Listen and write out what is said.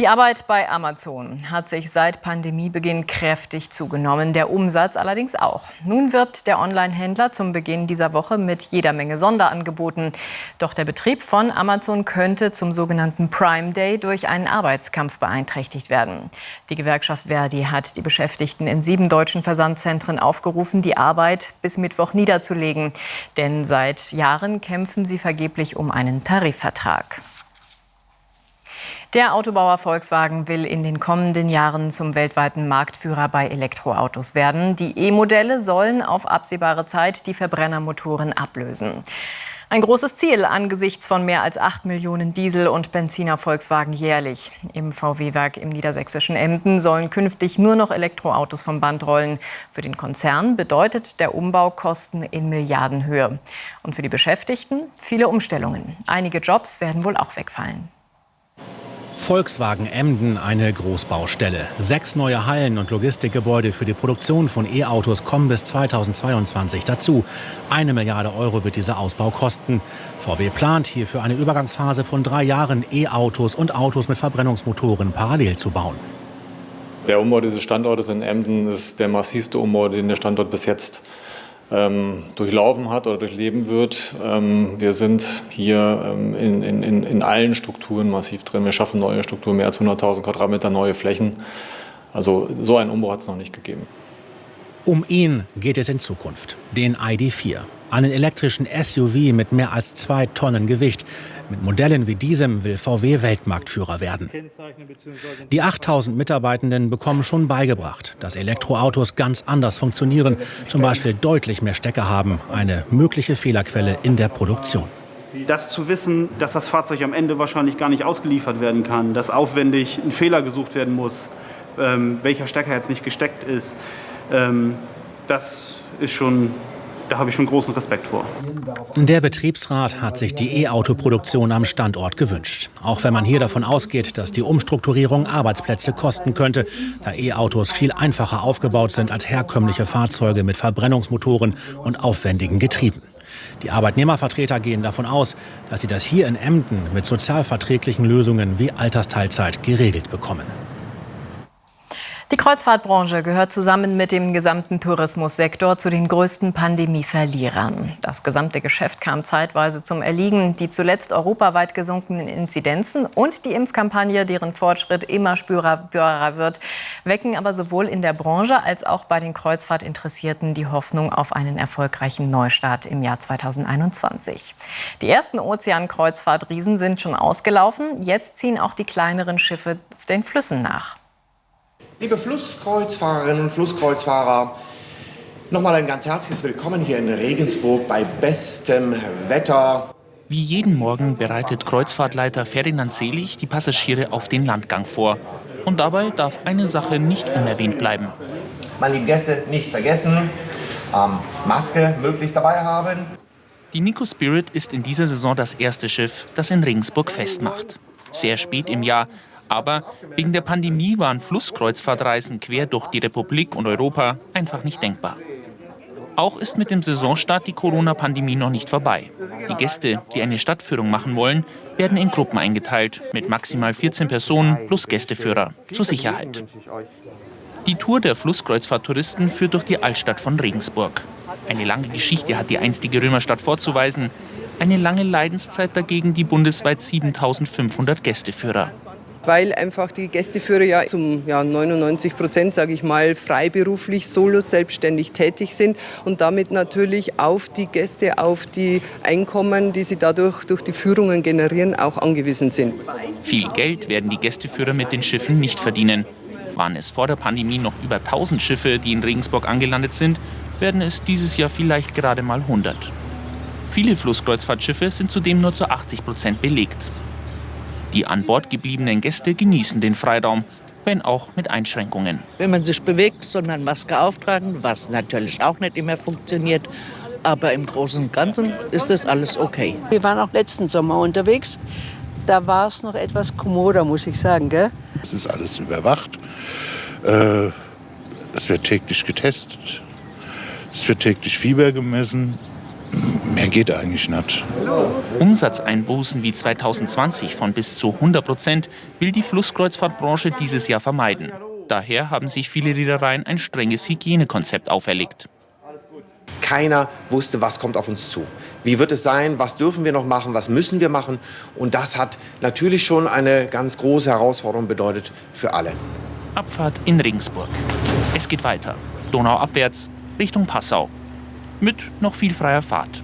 Die Arbeit bei Amazon hat sich seit Pandemiebeginn kräftig zugenommen, der Umsatz allerdings auch. Nun wirbt der Online-Händler zum Beginn dieser Woche mit jeder Menge Sonderangeboten. Doch der Betrieb von Amazon könnte zum sogenannten Prime Day durch einen Arbeitskampf beeinträchtigt werden. Die Gewerkschaft Verdi hat die Beschäftigten in sieben deutschen Versandzentren aufgerufen, die Arbeit bis Mittwoch niederzulegen. Denn seit Jahren kämpfen sie vergeblich um einen Tarifvertrag. Der Autobauer Volkswagen will in den kommenden Jahren zum weltweiten Marktführer bei Elektroautos werden. Die E-Modelle sollen auf absehbare Zeit die Verbrennermotoren ablösen. Ein großes Ziel angesichts von mehr als 8 Millionen Diesel- und Benziner Volkswagen jährlich. Im VW-Werk im niedersächsischen Emden sollen künftig nur noch Elektroautos vom Band rollen. Für den Konzern bedeutet der Umbau Kosten in Milliardenhöhe. Und für die Beschäftigten viele Umstellungen. Einige Jobs werden wohl auch wegfallen. Volkswagen Emden eine Großbaustelle. Sechs neue Hallen und Logistikgebäude für die Produktion von E-Autos kommen bis 2022 dazu. Eine Milliarde Euro wird dieser Ausbau kosten. VW plant hierfür eine Übergangsphase von drei Jahren E-Autos und Autos mit Verbrennungsmotoren parallel zu bauen. Der Umbau dieses Standortes in Emden ist der massivste Umbau, den der Standort bis jetzt durchlaufen hat oder durchleben wird. Ähm, wir sind hier ähm, in, in, in allen Strukturen massiv drin. Wir schaffen neue Strukturen, mehr als 100.000 Quadratmeter neue Flächen. Also so einen Umbau hat es noch nicht gegeben. Um ihn geht es in Zukunft, den ID4. Einen elektrischen SUV mit mehr als zwei Tonnen Gewicht. Mit Modellen wie diesem will VW Weltmarktführer werden. Die 8000 Mitarbeitenden bekommen schon beigebracht, dass Elektroautos ganz anders funktionieren, zum Beispiel deutlich mehr Stecker haben, eine mögliche Fehlerquelle in der Produktion. Das zu wissen, dass das Fahrzeug am Ende wahrscheinlich gar nicht ausgeliefert werden kann, dass aufwendig ein Fehler gesucht werden muss, ähm, welcher Stecker jetzt nicht gesteckt ist, ähm, das ist schon da habe ich schon großen Respekt vor. Der Betriebsrat hat sich die E-Auto-Produktion am Standort gewünscht. Auch wenn man hier davon ausgeht, dass die Umstrukturierung Arbeitsplätze kosten könnte, da E-Autos viel einfacher aufgebaut sind als herkömmliche Fahrzeuge mit Verbrennungsmotoren und aufwendigen Getrieben. Die Arbeitnehmervertreter gehen davon aus, dass sie das hier in Emden mit sozialverträglichen Lösungen wie Altersteilzeit geregelt bekommen. Die Kreuzfahrtbranche gehört zusammen mit dem gesamten Tourismussektor zu den größten Pandemieverlierern. Das gesamte Geschäft kam zeitweise zum Erliegen. Die zuletzt europaweit gesunkenen Inzidenzen und die Impfkampagne, deren Fortschritt immer spürbarer wird, wecken aber sowohl in der Branche als auch bei den Kreuzfahrtinteressierten die Hoffnung auf einen erfolgreichen Neustart im Jahr 2021. Die ersten Ozeankreuzfahrtriesen sind schon ausgelaufen. Jetzt ziehen auch die kleineren Schiffe den Flüssen nach. Liebe Flusskreuzfahrerinnen und Flusskreuzfahrer, nochmal ein ganz herzliches Willkommen hier in Regensburg bei bestem Wetter. Wie jeden Morgen bereitet Kreuzfahrtleiter Ferdinand Selig die Passagiere auf den Landgang vor. Und dabei darf eine Sache nicht unerwähnt bleiben. Meine lieben Gäste, nicht vergessen, ähm, Maske möglichst dabei haben. Die Nico Spirit ist in dieser Saison das erste Schiff, das in Regensburg festmacht. Sehr spät im Jahr, aber wegen der Pandemie waren Flusskreuzfahrtreisen quer durch die Republik und Europa einfach nicht denkbar. Auch ist mit dem Saisonstart die Corona-Pandemie noch nicht vorbei. Die Gäste, die eine Stadtführung machen wollen, werden in Gruppen eingeteilt, mit maximal 14 Personen plus Gästeführer, zur Sicherheit. Die Tour der Flusskreuzfahrttouristen führt durch die Altstadt von Regensburg. Eine lange Geschichte hat die einstige Römerstadt vorzuweisen. Eine lange Leidenszeit dagegen die bundesweit 7500 Gästeführer weil einfach die Gästeführer ja zum ja, 99 Prozent, sage ich mal, freiberuflich, solo, selbstständig tätig sind und damit natürlich auf die Gäste, auf die Einkommen, die sie dadurch durch die Führungen generieren, auch angewiesen sind. Viel Geld werden die Gästeführer mit den Schiffen nicht verdienen. Waren es vor der Pandemie noch über 1000 Schiffe, die in Regensburg angelandet sind, werden es dieses Jahr vielleicht gerade mal 100. Viele Flusskreuzfahrtschiffe sind zudem nur zu 80 Prozent belegt. Die an Bord gebliebenen Gäste genießen den Freiraum, wenn auch mit Einschränkungen. Wenn man sich bewegt, soll man Maske auftragen, was natürlich auch nicht immer funktioniert. Aber im Großen und Ganzen ist das alles okay. Wir waren auch letzten Sommer unterwegs. Da war es noch etwas kommoder, muss ich sagen. Gell? Es ist alles überwacht. Äh, es wird täglich getestet. Es wird täglich Fieber gemessen. Mehr geht eigentlich nicht. Umsatzeinbußen wie 2020 von bis zu 100 Prozent will die Flusskreuzfahrtbranche dieses Jahr vermeiden. Daher haben sich viele Reedereien ein strenges Hygienekonzept auferlegt. Keiner wusste, was kommt auf uns zu. Wie wird es sein? Was dürfen wir noch machen? Was müssen wir machen? Und das hat natürlich schon eine ganz große Herausforderung bedeutet für alle. Abfahrt in Regensburg. Es geht weiter. Donau abwärts Richtung Passau. Mit noch viel freier Fahrt.